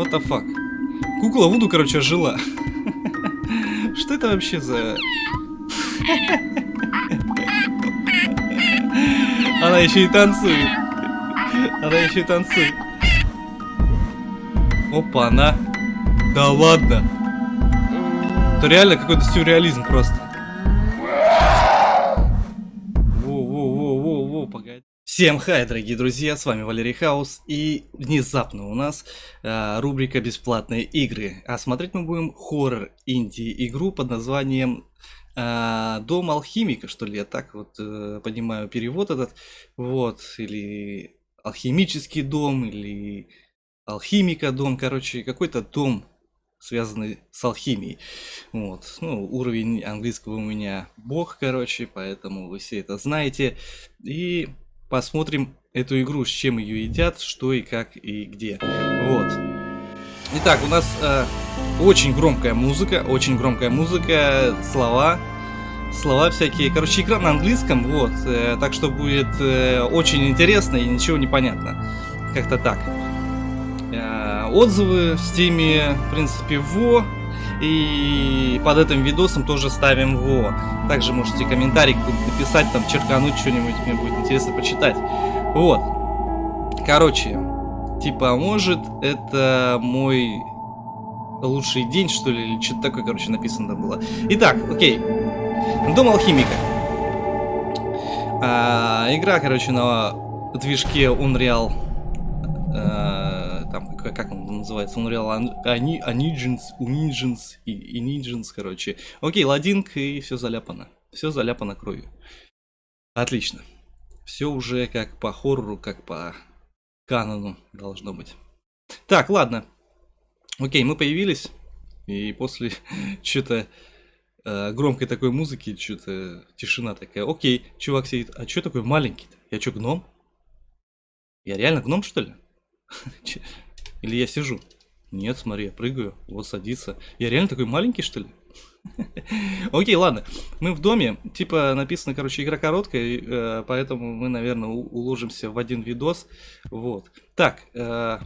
What the fuck? Кукла Вуду, короче, жила. Что это вообще за... Она еще и танцует. Она еще и танцует. Опа, она. Да ладно. Это реально какой-то сюрреализм просто. Всем хай, дорогие друзья, с вами Валерий Хаус, и внезапно у нас э, рубрика «Бесплатные игры», а смотреть мы будем хоррор инди-игру под названием э, «Дом алхимика», что ли, я так вот э, понимаю перевод этот, вот, или «Алхимический дом», или «Алхимика дом», короче, какой-то дом, связанный с алхимией, вот, ну, уровень английского у меня бог, короче, поэтому вы все это знаете, и посмотрим эту игру, с чем ее едят, что и как и где. Вот. Итак, у нас э, очень громкая музыка, очень громкая музыка, слова, слова всякие. Короче, игра на английском, вот. Э, так что будет э, очень интересно и ничего не понятно. Как-то так. Э, отзывы в стиме, в принципе, во. И под этим видосом тоже ставим во. Также можете комментарий написать, там, черкануть что-нибудь, мне будет интересно почитать. Вот. Короче, типа, может, это мой лучший день, что ли, или что-то такое, короче, написано там было. Итак, окей. Дом алхимика. А, игра, короче, на движке Unreal. А, там, как, как он называется? Unreal Anigens, Unigens и Inigens, короче. Окей, ладинг, и все заляпано. Все заляпано кровью. Отлично. Все уже как по хоррору, как по канону должно быть. Так, ладно. Окей, мы появились. И после что-то э, громкой такой музыки, что-то тишина такая. Окей, чувак сидит. А что такой маленький-то? Я что, гном? Я реально гном, что ли? Или я сижу? Нет, смотри, я прыгаю. Вот садится. Я реально такой маленький, что ли? Окей, ладно. Мы в доме. Типа написано, короче, игра короткая, э, поэтому мы, наверное, уложимся в один видос. Вот. Так, э,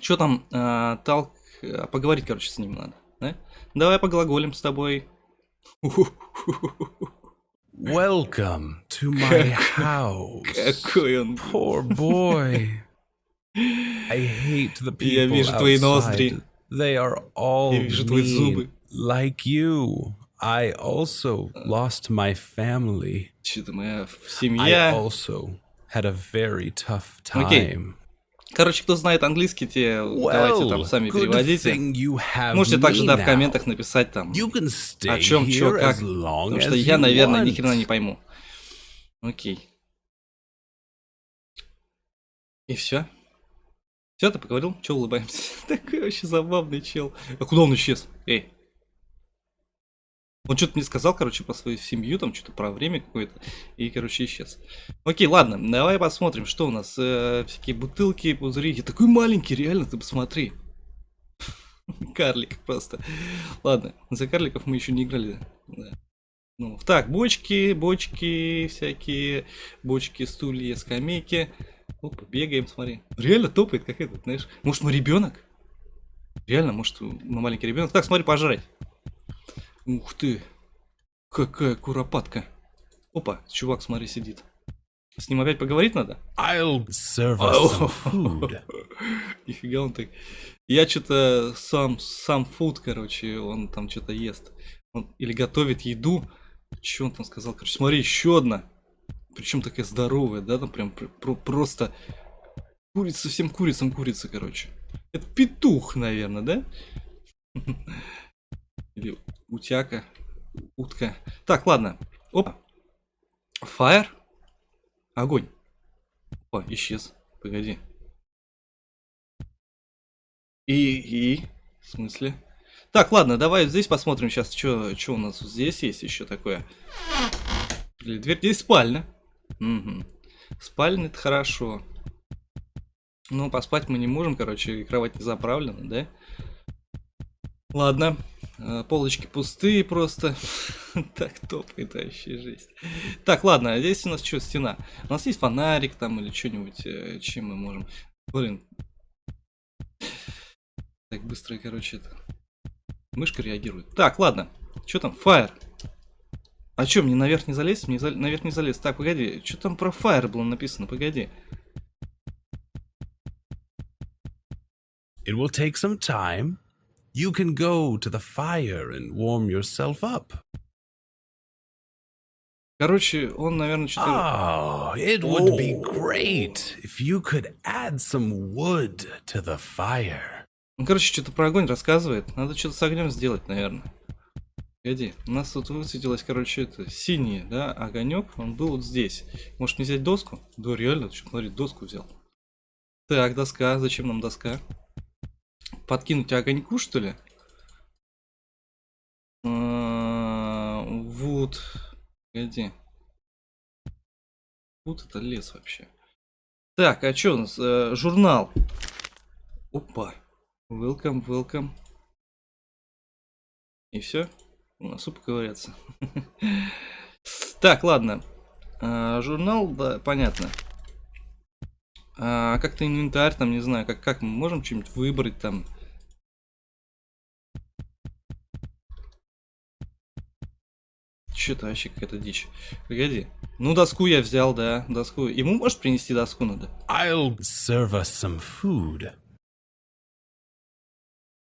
что там, э, Талк, поговорить, короче, с ним надо. Да? Давай поглаголим с тобой. Welcome to my house. Какой он. Poor boy. I hate the people Я вижу твои ноздри. outside. They are all Я вижу твои mean, зубы. like you. I also lost my family. Что-то моя I семья. also had a very tough time. Короче, кто знает английский, те давайте там сами переводите. Можете также, да, в комментах написать там, о чем, чё, here как. Потому что я, наверное, ни хрена не пойму. Окей. И все? Все, ты поговорил? Че улыбаемся? Такой вообще забавный чел. А куда он исчез? Эй. Он что-то мне сказал, короче, про свою семью, там что-то про время какое-то, и, короче, исчез. Окей, ладно, давай посмотрим, что у нас. Э, всякие бутылки, пузыри. Я такой маленький, реально, ты посмотри. Карлик просто. Ладно, за карликов мы еще не играли. Да. Ну, так, бочки, бочки всякие, бочки, стулья, скамейки. Опа, бегаем, смотри. Реально топает, как этот, знаешь. Может, мы ребенок? Реально, может, мы маленький ребенок. Так, смотри, пожрать. Ух ты. Какая куропатка. Опа, чувак, смотри, сидит. С ним опять поговорить надо? I'll serve us food. Нифига он так. Я что-то сам, сам фуд, короче, он там что-то ест. Он или готовит еду. Что он там сказал? Короче, смотри, еще одна. Причем такая здоровая, да, там прям пр- про- просто курица всем курицам курица, короче. Это петух, наверное, да? Или утяка, утка. Так, ладно. Опа. Fire. Огонь. Опа, исчез. Погоди. И, и, в смысле? Так, ладно, давай здесь посмотрим сейчас, что у нас здесь есть еще такое. Дверь, здесь спальня. Угу. Спальня это хорошо. Ну, поспать мы не можем, короче, кровать не заправлена, да? Ладно. Э, Полочки пустые просто. Так топает вообще жесть. Так, ладно, а здесь у нас что, стена? У нас есть фонарик там или что-нибудь, э, чем мы можем... Блин. Так быстро, короче, это... Мышка реагирует. Так, ладно. Что там? Fire. А что, мне наверх не залезть? Мне за... наверх не залезть. Так, погоди. Что там про Fire было написано? Погоди. It will take some time. You can go to the fire and warm yourself up. Короче, он, наверное, что-то... Oh, it would be great if you could add some wood to the fire. Ну, короче, что-то про огонь рассказывает. Надо что-то с огнем сделать, наверное. Погоди, у нас тут высветилось, короче, это синий, да, огонек, он был вот здесь. Может мне взять доску? Да, реально, что, смотри, доску взял. Так, доска, зачем нам доска? Подкинуть огоньку, что ли? А, вот. Погоди. Вот это лес вообще. Так, а что у нас? Э, журнал. Опа. Welcome, welcome. И все? У нас поковыряться. так, ладно. А, журнал, да, понятно. А, как-то инвентарь, там, не знаю, как, как мы можем что-нибудь выбрать там. Что-то вообще какая-то дичь. Погоди. Ну, доску я взял, да, доску. Ему может принести доску надо? I'll serve us some food.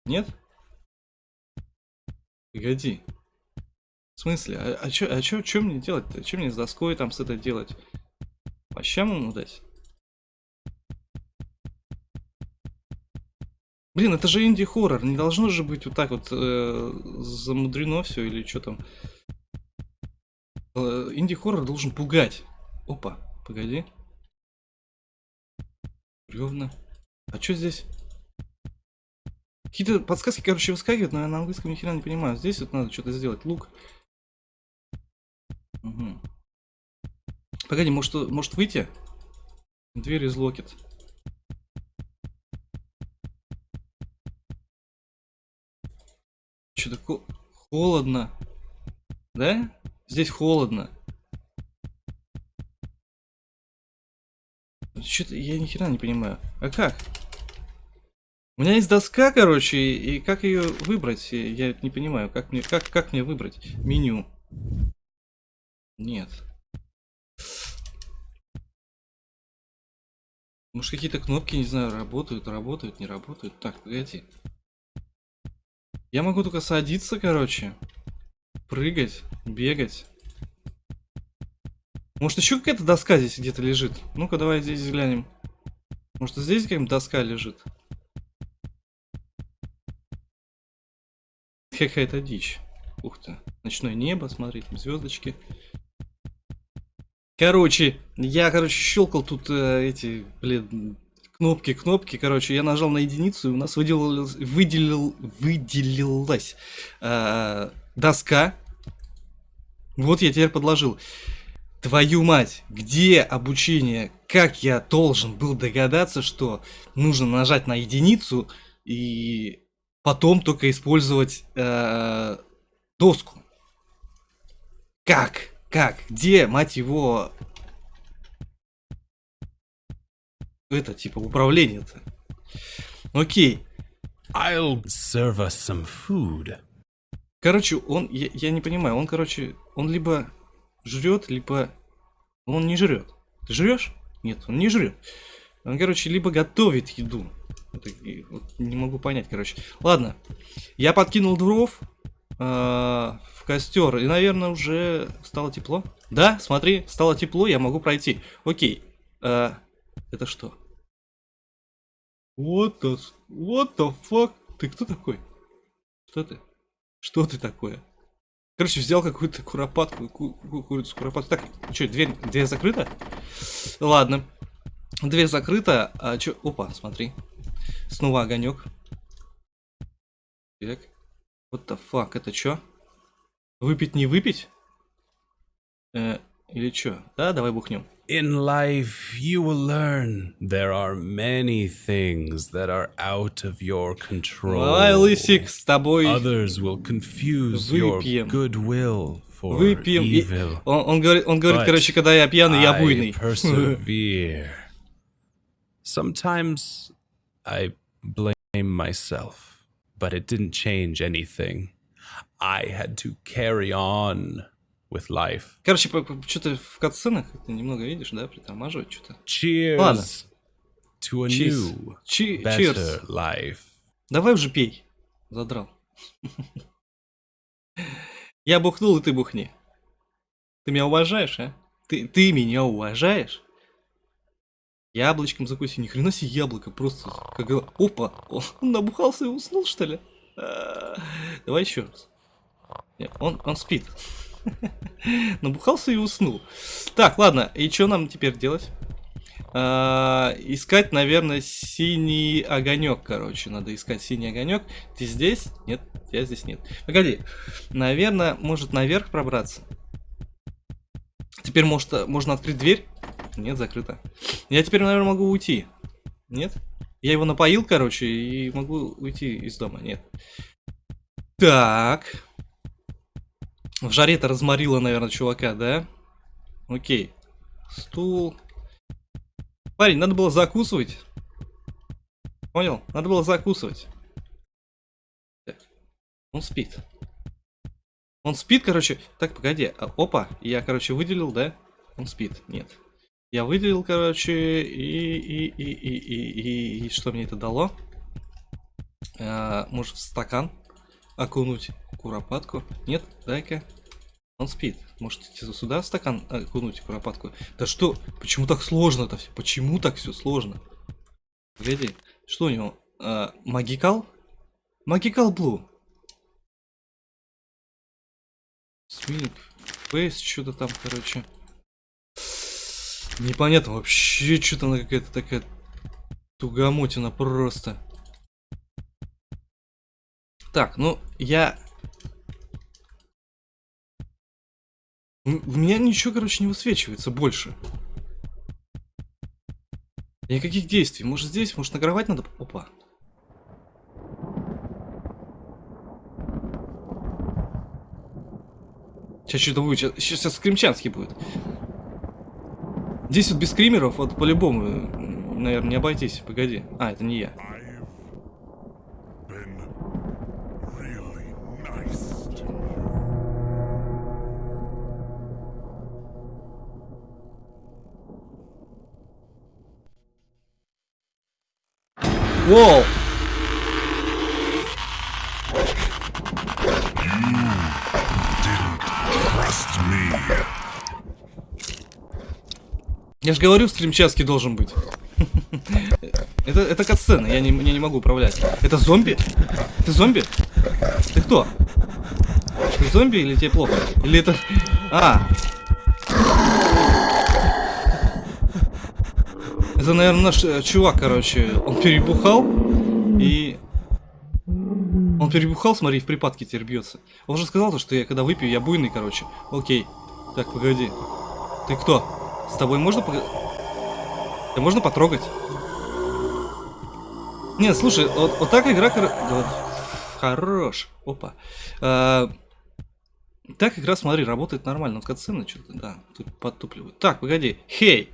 Нет? Погоди. В смысле? А, а чё, а чё, чё мне делать-то? Чё мне с доской там с это делать? По щам ему дать? Блин, это же инди-хоррор. Не должно же быть вот так вот э, замудрено все или что там. Э, инди-хоррор должен пугать. Опа, погоди. Бревна. А что здесь? Какие-то подсказки, короче, выскакивают, но я на английском ни хера не понимаю. Здесь вот надо что-то сделать. Лук. Угу. Погоди, может, может выйти? Дверь из локет. Что-то холодно. Да? Здесь холодно. Что-то я ни хера не понимаю. А как? У меня есть доска, короче, и как ее выбрать? Я не понимаю, как мне, как, как мне выбрать меню? Нет. Может какие-то кнопки, не знаю, работают, работают, не работают. Так, погоди. Я могу только садиться, короче. Прыгать, бегать. Может еще какая-то доска здесь где-то лежит? Ну-ка давай здесь взглянем. Может здесь какая-нибудь доска лежит? Какая-то дичь. Ух ты. Ночное небо, смотри, там звездочки. Короче, я, короче, щелкал тут э, эти, блин, кнопки, кнопки, короче, я нажал на единицу, и у нас выделилась, выделил, выделилась э, доска. Вот я теперь подложил. Твою мать, где обучение? Как я должен был догадаться, что нужно нажать на единицу и потом только использовать э, доску? Как? Как? Где, мать его, это типа управление-то? Окей. I'll serve us some food. Короче, он, я, я не понимаю, он, короче, он либо жрет, либо он не жрет. Ты жрешь? Нет, он не жрет. Он, короче, либо готовит еду. Это, вот, не могу понять, короче. Ладно, я подкинул дров э, в костер, и, наверное, уже стало тепло. Да, смотри, стало тепло, я могу пройти. Окей. Э, это что? What the, what the fuck? Ты кто такой? Что ты? Что ты такое? Короче, взял какую-то куропатку, ку ку курицу куропатку. Так, что, дверь, дверь закрыта? Ладно. Дверь закрыта. А что? Опа, смотри. Снова огонек. Так. What the fuck, это что? Выпить не выпить? Э, или что? Да, давай бухнем. In life, you will learn there are many things that are out of your control. Давай, Лысик, с тобой Others will confuse Выпьем. your goodwill for выпьем. И- evil. Он, он говорит, он говорит, But короче, когда я пьяный, я буйный. persevere. Sometimes I blame myself. but it didn't change anything. I had to carry on with life. Короче, что-то в катсценах ты немного видишь, да, притормаживать что-то. Cheers Ладно. to a Cheers. new, Чи- better cheers. life. Давай уже пей. Задрал. Я бухнул, и ты бухни. Ты меня уважаешь, а? Ты, ты меня уважаешь? Яблочком закуси. Ни хрена себе яблоко. Просто как... Опа! Он набухался и уснул, что ли? А, Давай еще раз. Не, Он, он спит. Набухался и уснул. Так, ладно. И что нам теперь делать? А, искать, наверное, синий огонек, короче. Надо искать синий огонек. Ты здесь? Нет, я здесь нет. Погоди. Наверное, может наверх пробраться. Теперь может, можно открыть дверь? Нет, закрыто. Я теперь, наверное, могу уйти. Нет? Я его напоил, короче, и могу уйти из дома. Нет. Так. В жаре-то разморило, наверное, чувака, да? Окей. Стул. Парень, надо было закусывать. Понял? Надо было закусывать. Так. Он спит. Он спит, короче. Так, погоди. А, Опа, я, короче, выделил, да? Он спит. Нет. Я выделил, короче, и, и, и, и, и, и, и что мне это дало? А, может, в стакан окунуть куропатку? Нет? Дай-ка. Он спит. Может, сюда в стакан окунуть куропатку? Да что? Почему так сложно-то все? Почему так все сложно? Гляди. Что у него? А, магикал? Магикал Блу. Смилик. Фейс, что-то там, короче. Непонятно вообще, что-то она какая-то такая тугомотина просто. Так, ну, я... У меня ничего, короче, не высвечивается больше. Никаких действий. Может здесь, может на кровать надо... Опа. Сейчас что-то будет. Сейчас, сейчас скримчанский будет. Здесь вот без скримеров, вот по-любому, наверное, не обойтись. Погоди. А, это не я. Воу! Я же говорю, стримчатский должен быть. Это, это катсцена, я не, я не могу управлять. Это зомби? Ты зомби? Ты кто? Ты зомби или тебе плохо? Или это... А! Это, наверное, наш э, чувак, короче. Он перебухал и... Он перебухал, смотри, в припадке теперь бьется. Он же сказал, то, что я когда выпью, я буйный, короче. Окей. Так, погоди. Ты кто? С тобой можно пог... Тебя можно потрогать? Не, слушай, вот, вот так игра... да вот, Хорош. Опа. А, так игра, смотри, работает нормально. Вот катсцены что-то, да, тут подтупливают. Так, погоди. Hey,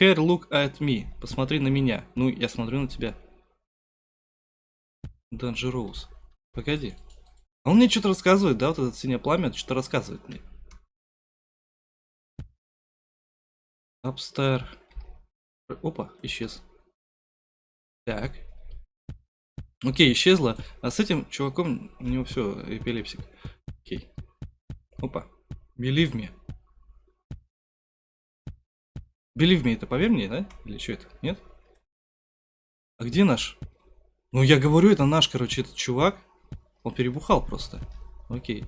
here look at me. Посмотри на меня. Ну, я смотрю на тебя. Dangerous. Погоди. А он мне что-то рассказывает, да, вот этот синее пламя, что-то рассказывает мне. Upstar. Опа, исчез. Так. Окей, исчезла. А с этим чуваком у него все, эпилепсик. Окей. Опа. Believe me. Believe me, это поверь мне, да? Или что это? Нет? А где наш? Ну, я говорю, это наш, короче, этот чувак. Он перебухал просто. Окей.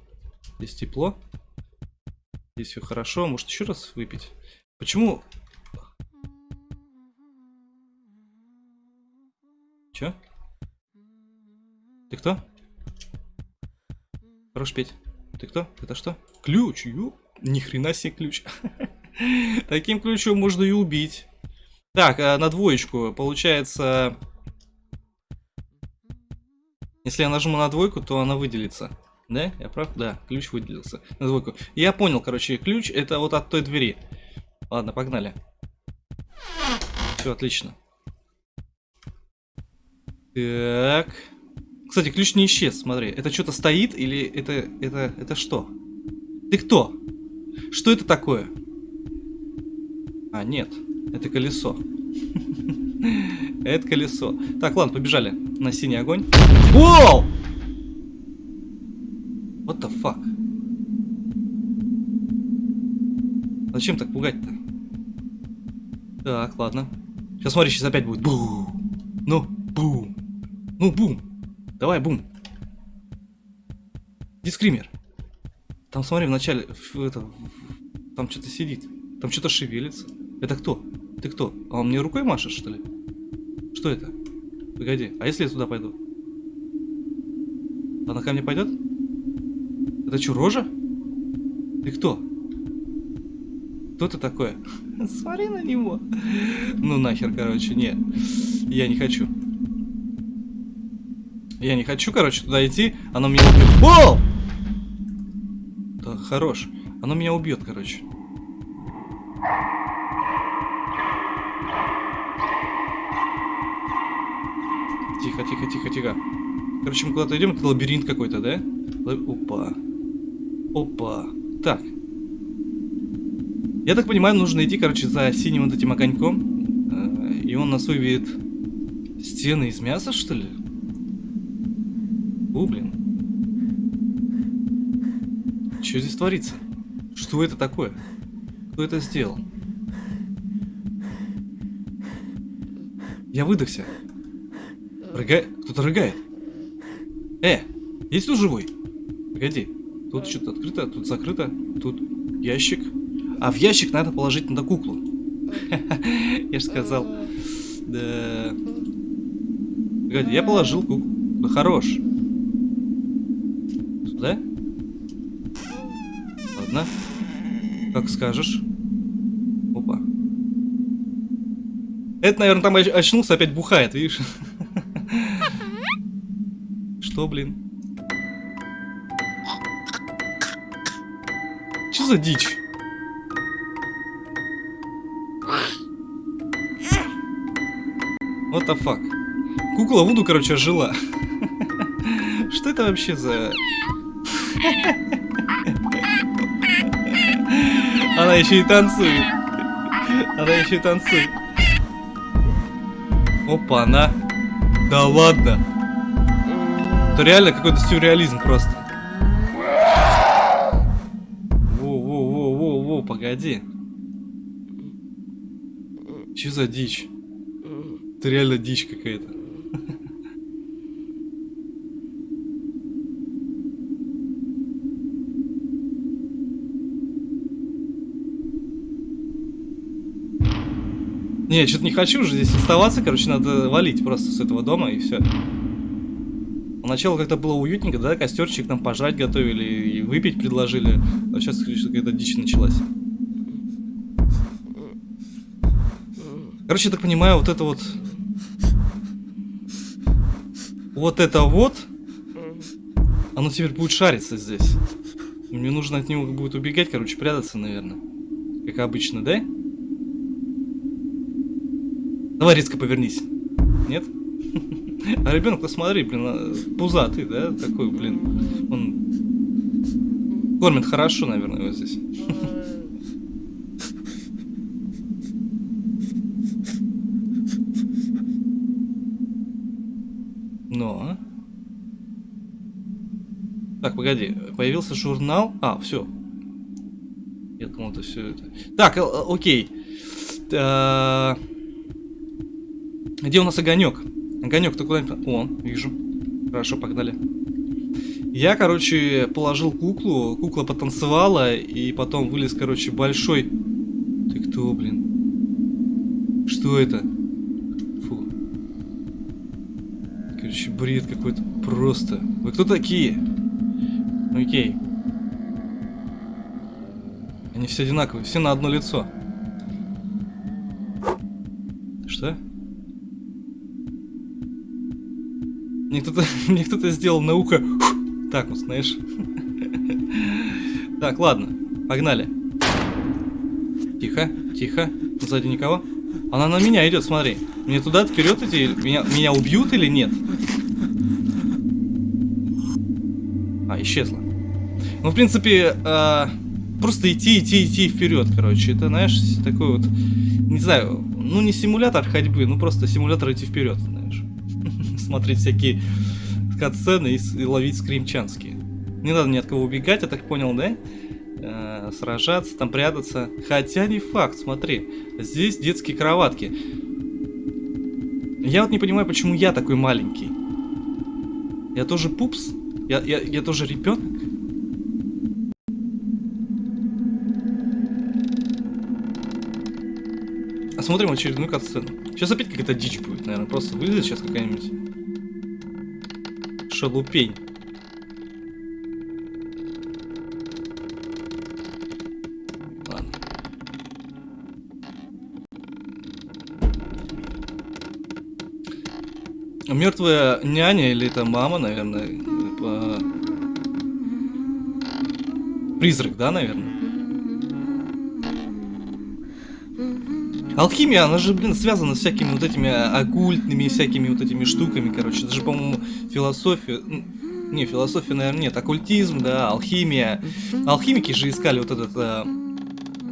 Здесь тепло. Здесь все хорошо. Может, еще раз выпить? Почему? Че? Ты кто? Хорош петь. Ты кто? Это что? Ключ, ю. Ни хрена себе ключ. Таким ключом можно и убить. Так, а на двоечку. Получается... Если я нажму на двойку, то она выделится. Да? Я прав? Да, ключ выделился. На двойку. Я понял, короче, ключ это вот от той двери. Ладно, погнали. Все, отлично. Так. Кстати, ключ не исчез, смотри. Это что-то стоит или это, это, это что? Ты кто? Что это такое? А, нет. Это колесо. Это колесо. Так, ладно, побежали на синий огонь. Воу! What the fuck? Зачем так пугать-то? Так, ладно. Сейчас смотри, сейчас опять будет. Бу. Ну, бум. Ну, бум. Давай, бум. Дискример. Там, смотри, вначале, в, это, там что-то сидит. Там что-то шевелится. Это кто? Ты кто? А он мне рукой машет, что ли? Что это? Погоди, а если я туда пойду? Она ко мне пойдет? Это что, рожа? Ты кто? Кто ты такое? Смотри на него. Ну нахер, короче, нет. Я не хочу. Я не хочу, короче, туда идти. Оно меня убьет. О! Да, хорош. Оно меня убьет, короче. Тихо, тихо, тихо, тихо. Короче, мы куда-то идем, это лабиринт какой-то, да? Опа. Опа. Так. Я так понимаю, нужно идти, короче, за синим вот этим огоньком. Э, И он нас выведет стены из мяса, что ли? О, блин. Что здесь творится? Что это такое? Кто это сделал? Я выдохся. Рыгает? Кто-то рыгает. Э, есть тут живой? Погоди. Тут что-то открыто, тут закрыто, тут ящик. А в ящик надо положить надо куклу. Я же сказал. Да. Погоди, я положил куклу. Да хорош. Сюда? Ладно. Как скажешь. Опа. Это, наверное, там оч- очнулся, опять бухает, видишь? Что, блин? Что за дичь? What the fuck? Кукла Вуду, короче, жила. Что это вообще за... Она еще и танцует. Она еще и танцует. Опа, она. Да ладно. Это реально какой-то сюрреализм просто. Во-во-во-во-во, погоди. Че за дичь? Это реально дичь какая-то. Не, что-то не хочу уже здесь оставаться, короче, надо валить просто с этого дома и все. Поначалу как-то было уютненько, да, костерчик нам пожрать готовили и выпить предложили. А сейчас какая-то дичь началась. Короче, я так понимаю, вот это вот... Вот это вот... Оно теперь будет шариться здесь. Мне нужно от него будет убегать, короче, прятаться, наверное. Как обычно, да? Давай резко повернись. Нет? А ребенок, посмотри, блин, а, пузатый, да? Такой, блин. Он кормит хорошо, наверное, его здесь. Но. Так, погоди, появился журнал. А, все. Я думал, это все это. Так, э, э, окей. Та- Где у нас огонек? Огонек, ты куда-нибудь... О, вижу. Хорошо, погнали. Я, короче, положил куклу, кукла потанцевала, и потом вылез, короче, большой... Ты кто, блин? Что это? Фу. Короче, бред какой-то просто. Вы кто такие? Окей. Они все одинаковые, все на одно лицо. Что? Мне кто-то, мне кто-то сделал на ухо так вот, знаешь. Так, ладно, погнали. Тихо, тихо, сзади никого. Она на меня идет, смотри. Мне туда вперед идти, меня, меня убьют или нет? А, исчезла. Ну, в принципе, а, просто идти, идти, идти вперед, короче. Это, знаешь, такой вот, не знаю, ну не симулятор ходьбы, ну просто симулятор идти вперед, знаешь. Смотреть всякие катсцены и, и ловить скримчанские. Не надо ни от кого убегать, я так понял, да? Э, сражаться, там прятаться. Хотя не факт, смотри. Здесь детские кроватки. Я вот не понимаю, почему я такой маленький. Я тоже пупс? Я, я, я тоже ребенок? Смотрим очередную катсцену. Сейчас опять какая-то дичь будет, наверное. Просто вылезет сейчас какая-нибудь шалупень. Мертвая няня или это мама, наверное. э, Призрак, да, наверное? Алхимия, она же, блин, связана с всякими вот этими оккультными всякими вот этими штуками, короче. Это же, по-моему, философия... Не, философия, наверное, нет. Оккультизм, да, алхимия. Алхимики же искали вот этот... э,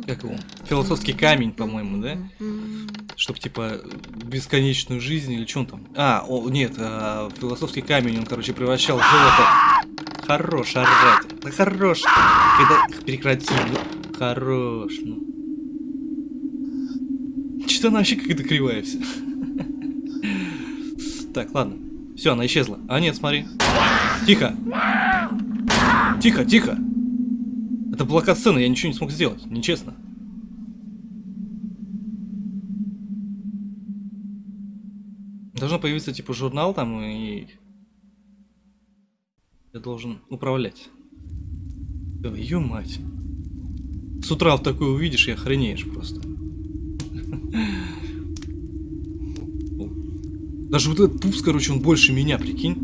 Как его? Философский камень, по-моему, да? Чтоб, типа, бесконечную жизнь или что он там? А, о, нет, э, философский камень, он, короче, превращал в золото. Хорош, орать. Да хорош. Когда... Прекрати. Хорош, ну. Что-то она вообще какая-то кривая вся. Так, ладно. Все, она исчезла. А нет, смотри. Тихо. Тихо, тихо. Это была катсцена, я ничего не смог сделать. Нечестно. Должно появиться типа журнал там и... Я должен управлять. Твою мать. С утра в такое увидишь и охренеешь просто. Даже вот этот пупс, короче, он больше меня, прикинь.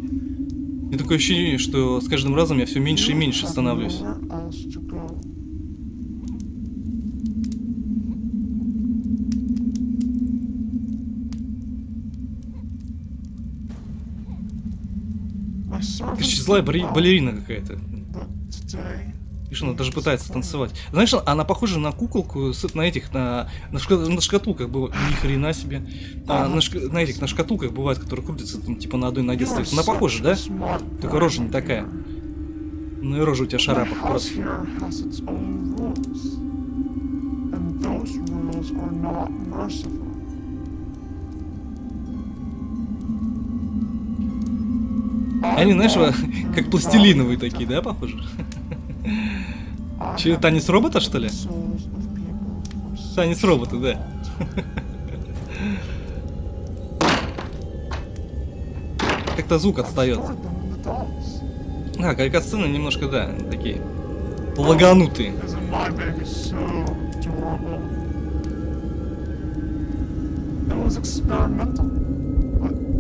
Мне такое ощущение, что с каждым разом я все меньше и меньше становлюсь. Короче, злая балерина какая-то. Видишь, она даже пытается танцевать. Знаешь, она похожа на куколку на этих, на, на, шка- на шкатулках было. Ни хрена себе. А, на, шка- на этих, на шкатулках бывает, которые крутятся, там, типа на одной ноге стоит. Она похожа, да? Только рожа не такая. Ну и рожа у тебя шарапах просто. Они, знаешь, как пластилиновые такие, да, похожи? Че, танец робота, что ли? Танец робота, да. Как-то звук отстает. А, катсцены немножко, да, такие лаганутые.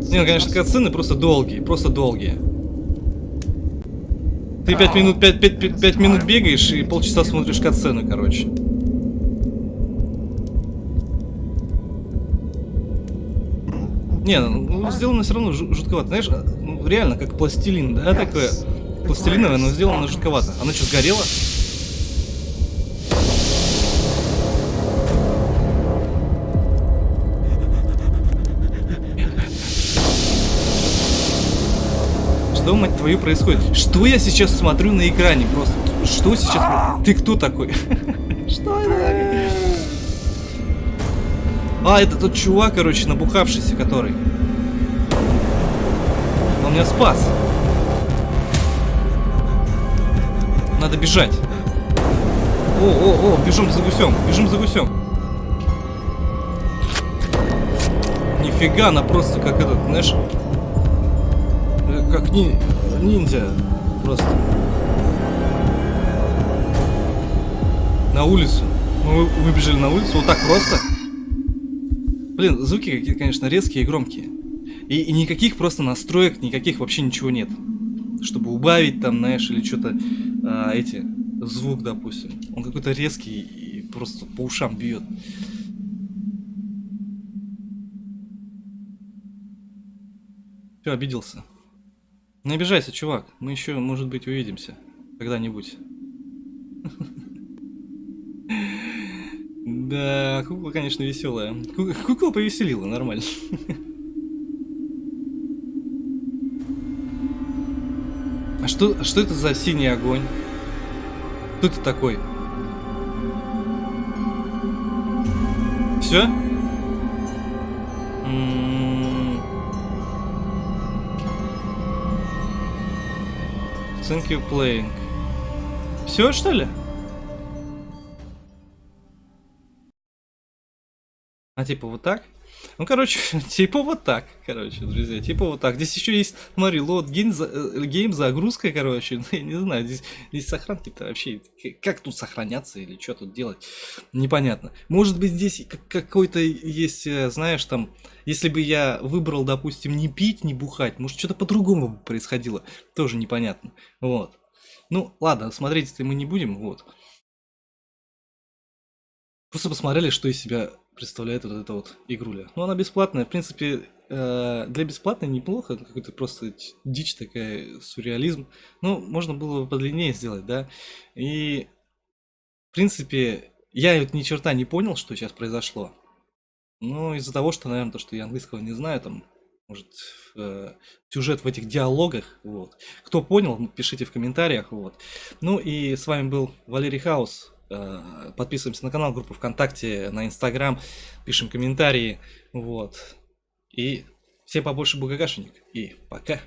Не, ну, конечно, катсцены просто долгие, просто долгие. Ты пять минут, пять, пять, пять, пять минут бегаешь и полчаса смотришь катсцены, короче. Не, ну, сделано все равно жу- жутковато. Знаешь, ну, реально, как пластилин, да, такое? Пластилиновое, но сделано жутковато. Оно что, сгорело? Что, твою, происходит? Что я сейчас смотрю на экране просто? Что сейчас? Ты кто такой? Что это? А, это тот чувак, короче, набухавшийся, который. Он меня спас. Надо бежать. О, о, о, бежим за гусем, бежим за гусем. Нифига, она просто как этот, знаешь, как ни, ниндзя просто. На улицу. Мы вы- выбежали на улицу вот так просто. Блин, звуки какие-то, конечно, резкие и громкие. И, и никаких просто настроек, никаких вообще ничего нет. Чтобы убавить там, знаешь, или что-то а, эти звук, допустим. Он какой-то резкий и просто по ушам бьет. Все, обиделся. Не обижайся, чувак. Мы еще, может быть, увидимся. Когда-нибудь. Да, кукла, конечно, веселая. Ку- Кукла повеселила, нормально. А что, что это за синий огонь? Кто ты такой? Все? Thank you playing. Все что ли? А типа вот так? Ну, короче, типа вот так, короче, друзья, типа вот так. Здесь еще есть, смотри, load game, э, game загрузка, короче, ну, я не знаю, здесь, здесь сохранки-то вообще, как тут сохраняться или что тут делать, непонятно. Может быть, здесь как- какой-то есть, э, знаешь, там, если бы я выбрал, допустим, не пить, не бухать, может, что-то по-другому бы происходило, тоже непонятно, вот. Ну, ладно, смотреть-то мы не будем, вот. Просто посмотрели, что из себя представляет вот эта вот игруля. Ну, она бесплатная, в принципе, э, для бесплатной неплохо, какой-то просто дичь такая, сюрреализм. Ну, можно было бы подлиннее сделать, да. И, в принципе, я вот ни черта не понял, что сейчас произошло. Ну, из-за того, что, наверное, то, что я английского не знаю, там, может, э, сюжет в этих диалогах, вот. Кто понял, пишите в комментариях, вот. Ну и с вами был Валерий Хаус. Э, Подписываемся на канал, группу ВКонтакте, на Инстаграм, пишем комментарии, вот. И всем побольше бугагашенек. И пока.